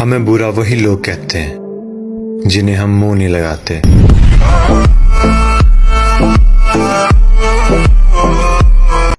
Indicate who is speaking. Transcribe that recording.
Speaker 1: हमें बुरा वही लोग कहते हैं जिन्हें हम मुँह नहीं लगाते।